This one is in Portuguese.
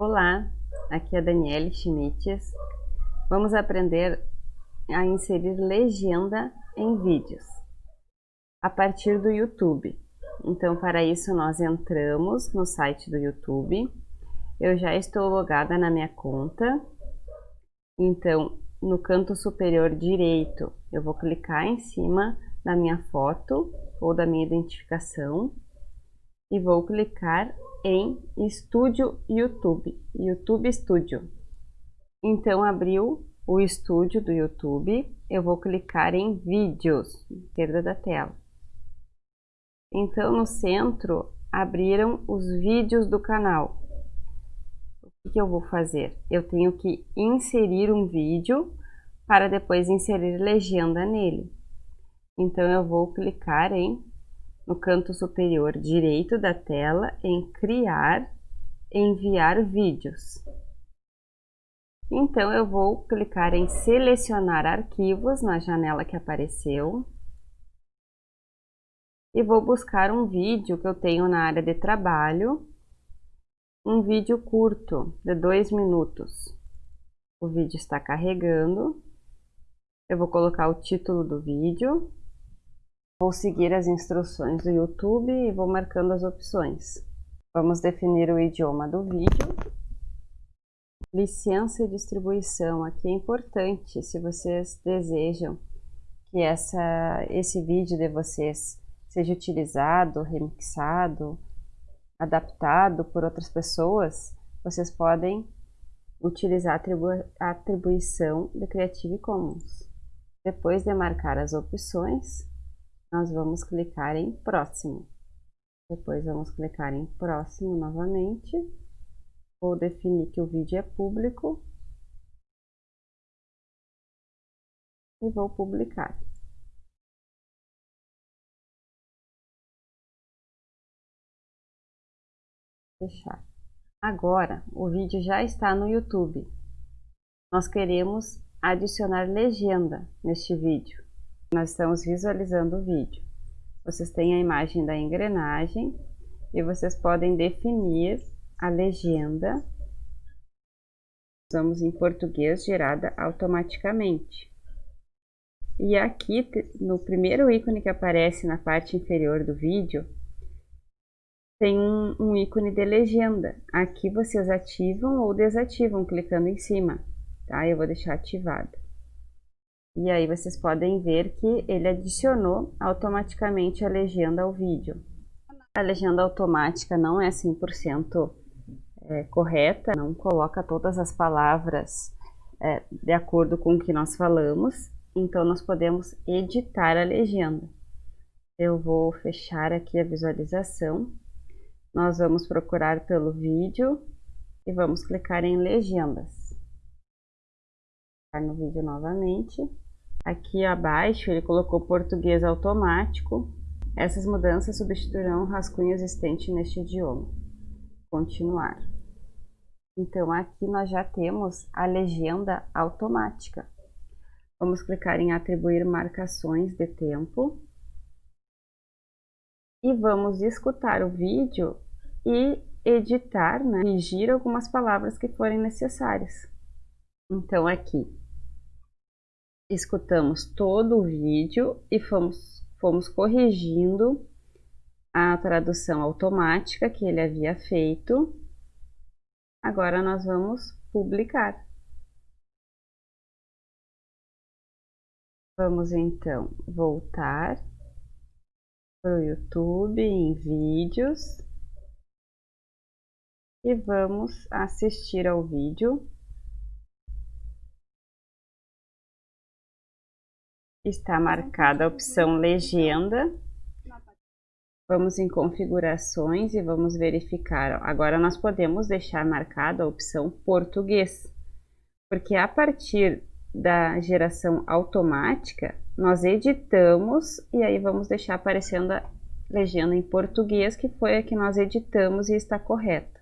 Olá, aqui é a Daniele Schmitz. Vamos aprender a inserir legenda em vídeos a partir do YouTube. Então, para isso, nós entramos no site do YouTube. Eu já estou logada na minha conta. Então, no canto superior direito, eu vou clicar em cima da minha foto ou da minha identificação e vou clicar em Estúdio YouTube, YouTube Studio. Então abriu o estúdio do YouTube, eu vou clicar em Vídeos, esquerda da tela. Então no centro abriram os vídeos do canal. O que eu vou fazer? Eu tenho que inserir um vídeo para depois inserir legenda nele. Então eu vou clicar em no canto superior direito da tela em Criar, Enviar vídeos. Então, eu vou clicar em Selecionar arquivos na janela que apareceu e vou buscar um vídeo que eu tenho na área de trabalho, um vídeo curto de dois minutos. O vídeo está carregando. Eu vou colocar o título do vídeo Vou seguir as instruções do YouTube e vou marcando as opções. Vamos definir o idioma do vídeo. Licença e distribuição. Aqui é importante, se vocês desejam que essa, esse vídeo de vocês seja utilizado, remixado, adaptado por outras pessoas, vocês podem utilizar a, atribu atribuição de Creative Commons. Depois de marcar as opções, nós vamos clicar em próximo. Depois vamos clicar em próximo novamente. Vou definir que o vídeo é público. E vou publicar. Fechar. Agora, o vídeo já está no YouTube. Nós queremos adicionar legenda neste vídeo. Nós estamos visualizando o vídeo. Vocês têm a imagem da engrenagem e vocês podem definir a legenda. Usamos em português gerada automaticamente. E aqui, no primeiro ícone que aparece na parte inferior do vídeo, tem um, um ícone de legenda. Aqui vocês ativam ou desativam clicando em cima, tá? Eu vou deixar ativado. E aí vocês podem ver que ele adicionou automaticamente a legenda ao vídeo. A legenda automática não é 100% é, correta, não coloca todas as palavras é, de acordo com o que nós falamos, então nós podemos editar a legenda. Eu vou fechar aqui a visualização, nós vamos procurar pelo vídeo e vamos clicar em legendas no vídeo novamente. Aqui abaixo ele colocou português automático. Essas mudanças substituirão o rascunho existente neste idioma. Continuar. Então aqui nós já temos a legenda automática. Vamos clicar em atribuir marcações de tempo. E vamos escutar o vídeo e editar, né, corrigir algumas palavras que forem necessárias. Então aqui escutamos todo o vídeo e fomos, fomos corrigindo a tradução automática que ele havia feito. Agora nós vamos publicar. Vamos então voltar para o YouTube em vídeos e vamos assistir ao vídeo. Está marcada a opção legenda. Vamos em configurações e vamos verificar. Agora nós podemos deixar marcada a opção português, porque a partir da geração automática, nós editamos e aí vamos deixar aparecendo a legenda em português, que foi a que nós editamos e está correta.